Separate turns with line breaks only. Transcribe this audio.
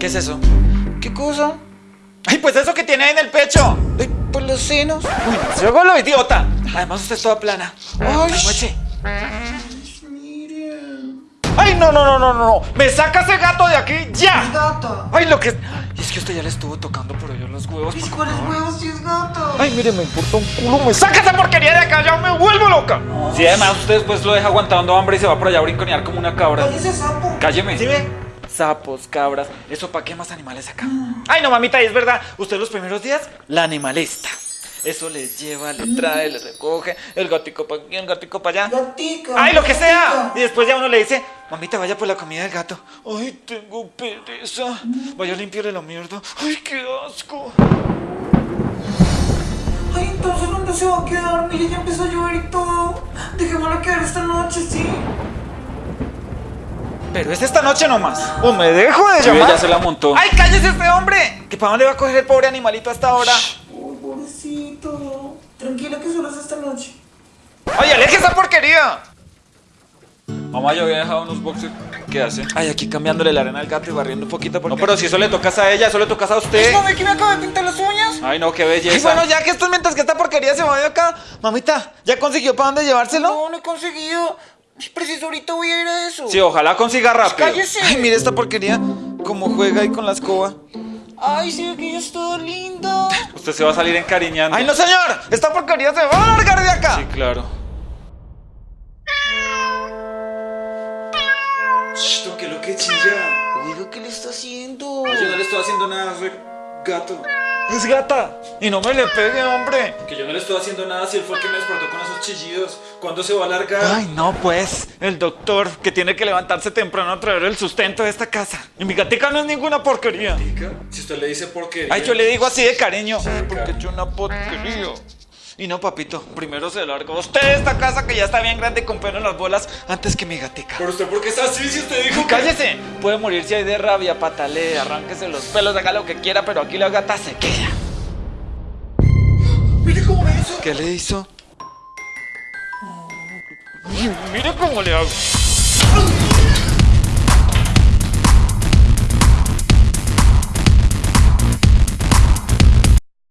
¿Qué es eso?
¿Qué cosa?
¡Ay, pues eso que tiene ahí en el pecho!
Ay, por los senos.
Uy, se haga lo idiota. Además, usted es toda plana.
Ay,
Mueche. ¡Ay, no, no, no, no, no! ¡Me saca ese gato de aquí ya!
Gata.
¡Ay, lo que. Y es que usted ya le estuvo tocando por ellos los huevos.
¿Y cuáles huevos si es gata?
Ay, mire, me importa un culo. ¡Me saca esa porquería de acá! ¡Ya me vuelvo loca! Sí, además, usted después lo deja aguantando hambre y se va por allá a brinconear como una cabra.
¡Cállese, sapo!
Cálleme. ¿Sí ve? Sapos, cabras. ¿Eso para qué más animales acá? Ay, no, mamita, y es verdad. Usted los primeros días, la animalista. Eso le lleva, le trae, le recoge. El gatico para aquí, el gatico para allá.
Gatica.
¡Ay, lo que sea! Y después ya uno le dice, mamita, vaya por la comida del gato. ¡Ay, tengo pereza! Vaya a limpiarle la mierda. ¡Ay, qué asco!
Ay, entonces, ¿dónde se va a quedar? Mire, ya empezó a llover y todo. Dejémosla quedar esta.
Pero es esta noche nomás. O me dejo de
Sí,
llamar.
ya se la montó.
¡Ay, cállese este hombre! ¿Que para dónde va a coger el pobre animalito hasta ahora?
Ay, pobrecito. Tranquila que solo es esta noche.
¡Ay, aleje esa porquería!
Mamá, yo había dejado unos boxers. ¿Qué hace?
Ay, aquí cambiándole la arena al gato y barriendo un poquito porque...
No, pero si eso le tocas a ella, eso le tocas a usted.
¿No ve que me acabo de pintar las uñas?
Ay, no, qué belleza.
bueno, ya que esto es mientras que esta porquería se va de acá. Mamita, ¿ya consiguió para dónde llevárselo?
No, no he conseguido. Preciso ahorita voy a ir a eso.
Sí, ojalá consiga rápido.
¡Cállese!
Ay, mire esta porquería. Cómo juega ahí con la escoba.
Ay, sí, que es toda linda.
Usted se va a salir encariñando.
¡Ay, no, señor! ¡Esta porquería se va a largar de acá!
Sí, claro.
Shh, ¿qué lo que chilla?
Oiga, ¿qué le está haciendo?
Yo no le estoy haciendo nada, soy gato.
Es gata. Y no me le pegue, hombre.
Que yo no le estoy haciendo nada si él fue el que me despertó con esos chillidos. ¿Cuándo se va a largar?
Ay, no, pues. El doctor que tiene que levantarse temprano a traer el sustento de esta casa. Y mi gatica no es ninguna porquería.
Si usted le dice porquería.
Ay, yo le digo así de cariño. Porque es una porquería. Y no, papito, primero se larga usted de esta casa que ya está bien grande con pelo en las bolas antes que mi gatica.
¿Pero usted por qué está así si usted dijo que-
¡Cállese! Puede morirse ahí de rabia, patalee, arránquese los pelos, haga lo que quiera, pero aquí la gata se queda.
Mire cómo me hizo.
¿Qué le hizo? Mire cómo le hago.